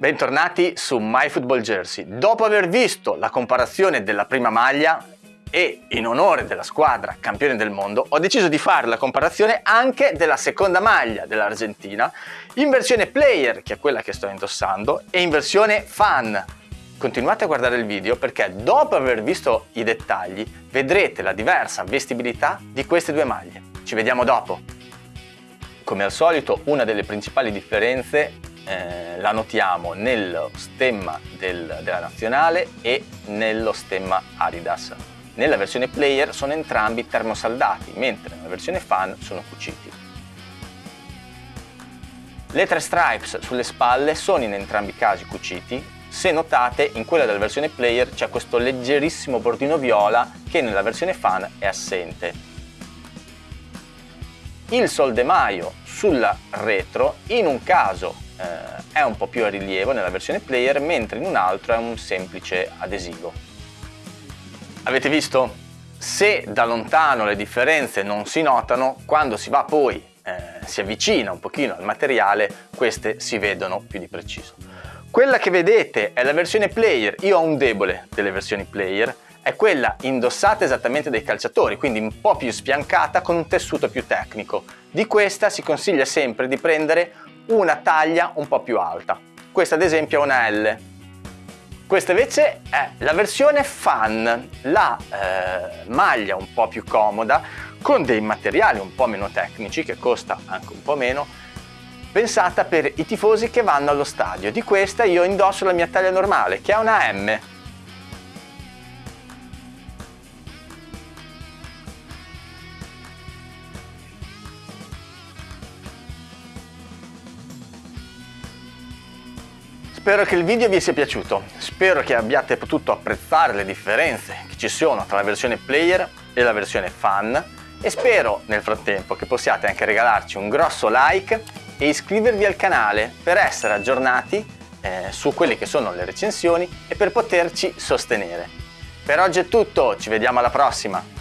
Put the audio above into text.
Bentornati su MyFootballJersey. Dopo aver visto la comparazione della prima maglia e in onore della squadra campione del mondo, ho deciso di fare la comparazione anche della seconda maglia dell'Argentina in versione player, che è quella che sto indossando, e in versione fan. Continuate a guardare il video perché dopo aver visto i dettagli vedrete la diversa vestibilità di queste due maglie. Ci vediamo dopo! Come al solito una delle principali differenze eh, la notiamo nello stemma del, della nazionale e nello stemma Adidas. Nella versione player sono entrambi termosaldati, mentre nella versione fan sono cuciti. Le tre stripes sulle spalle sono in entrambi i casi cuciti, se notate in quella della versione player c'è questo leggerissimo bordino viola che nella versione fan è assente. Il soldemaio sulla retro in un caso eh, è un po' più a rilievo nella versione player, mentre in un altro è un semplice adesivo. Avete visto? Se da lontano le differenze non si notano, quando si va poi, eh, si avvicina un pochino al materiale, queste si vedono più di preciso. Quella che vedete è la versione player, io ho un debole delle versioni player, è quella indossata esattamente dai calciatori, quindi un po' più sfiancata con un tessuto più tecnico. Di questa si consiglia sempre di prendere una taglia un po' più alta. Questa ad esempio è una L. Questa invece è la versione fan, la eh, maglia un po' più comoda, con dei materiali un po' meno tecnici, che costa anche un po' meno, pensata per i tifosi che vanno allo stadio. Di questa io indosso la mia taglia normale, che è una M, Spero che il video vi sia piaciuto, spero che abbiate potuto apprezzare le differenze che ci sono tra la versione player e la versione fan e spero nel frattempo che possiate anche regalarci un grosso like e iscrivervi al canale per essere aggiornati eh, su quelle che sono le recensioni e per poterci sostenere. Per oggi è tutto, ci vediamo alla prossima!